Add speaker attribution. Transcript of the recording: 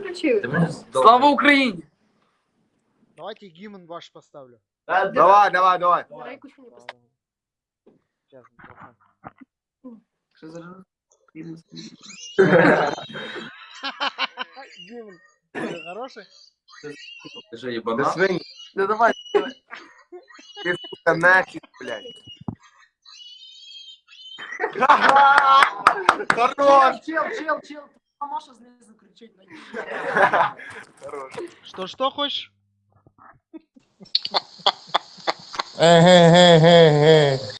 Speaker 1: включили.
Speaker 2: Ти мене
Speaker 3: Слава Україні!
Speaker 4: Давайте гимн ваш поставлю.
Speaker 5: Давай, давай, давай.
Speaker 1: Давай кучу не поставь.
Speaker 4: Сейчас, микрофон.
Speaker 3: Що за
Speaker 4: Гимн. Э, Хороший?
Speaker 2: Ти що,
Speaker 5: До
Speaker 2: їбана?
Speaker 5: свиньи.
Speaker 3: Да давай.
Speaker 5: Ты, сука, нахер, блядь. Хорош!
Speaker 3: Чел, чел, чел. Маша знизу кричить на.
Speaker 5: Хорош.
Speaker 4: Что, что хочешь?
Speaker 5: Ге-ге-ге-ге.